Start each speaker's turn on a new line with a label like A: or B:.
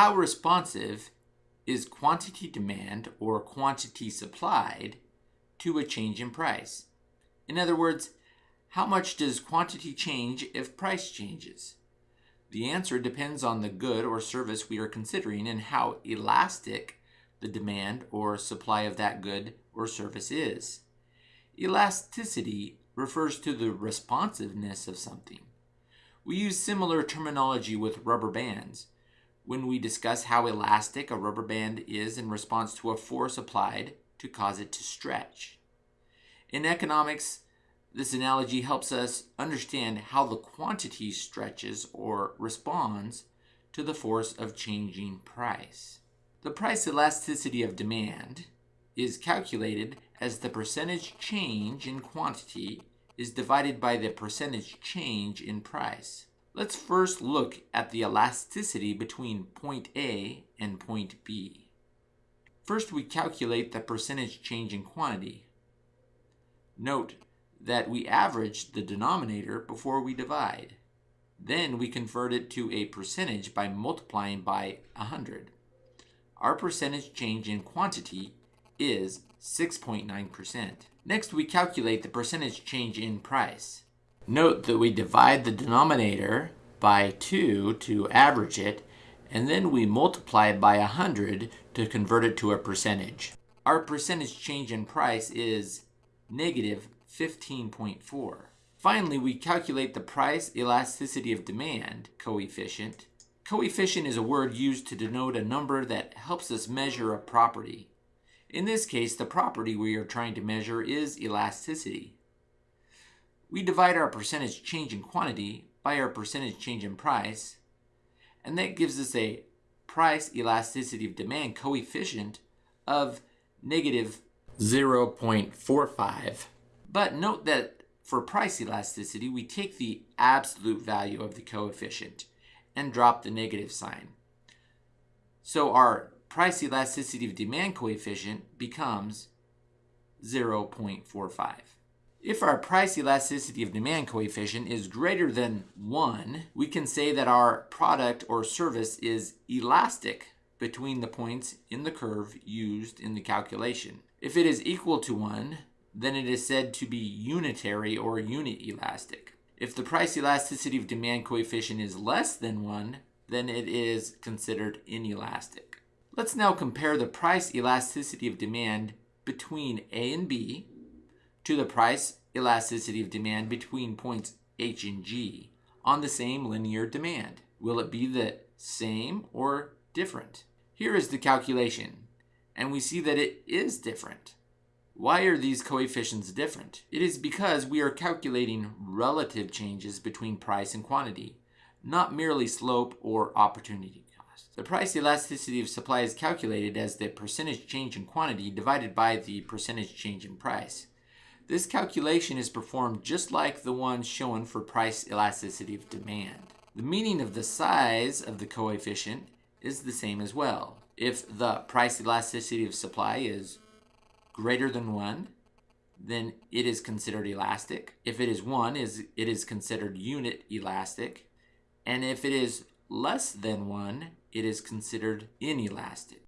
A: How responsive is quantity demand or quantity supplied to a change in price? In other words, how much does quantity change if price changes? The answer depends on the good or service we are considering and how elastic the demand or supply of that good or service is. Elasticity refers to the responsiveness of something. We use similar terminology with rubber bands when we discuss how elastic a rubber band is in response to a force applied to cause it to stretch. In economics, this analogy helps us understand how the quantity stretches or responds to the force of changing price. The price elasticity of demand is calculated as the percentage change in quantity is divided by the percentage change in price. Let's first look at the elasticity between point A and point B. First, we calculate the percentage change in quantity. Note that we average the denominator before we divide. Then we convert it to a percentage by multiplying by 100. Our percentage change in quantity is 6.9%. Next, we calculate the percentage change in price. Note that we divide the denominator by 2 to average it, and then we multiply by 100 to convert it to a percentage. Our percentage change in price is negative 15.4. Finally, we calculate the price elasticity of demand coefficient. Coefficient is a word used to denote a number that helps us measure a property. In this case, the property we are trying to measure is elasticity. We divide our percentage change in quantity by our percentage change in price, and that gives us a price elasticity of demand coefficient of negative 0.45. But note that for price elasticity, we take the absolute value of the coefficient and drop the negative sign. So our price elasticity of demand coefficient becomes 0.45. If our price elasticity of demand coefficient is greater than 1, we can say that our product or service is elastic between the points in the curve used in the calculation. If it is equal to 1, then it is said to be unitary or unit elastic. If the price elasticity of demand coefficient is less than 1, then it is considered inelastic. Let's now compare the price elasticity of demand between A and B to the price elasticity of demand between points H and G on the same linear demand. Will it be the same or different? Here is the calculation, and we see that it is different. Why are these coefficients different? It is because we are calculating relative changes between price and quantity, not merely slope or opportunity cost. The price elasticity of supply is calculated as the percentage change in quantity divided by the percentage change in price. This calculation is performed just like the one shown for price elasticity of demand. The meaning of the size of the coefficient is the same as well. If the price elasticity of supply is greater than 1, then it is considered elastic. If it is 1, is it is considered unit elastic. And if it is less than 1, it is considered inelastic.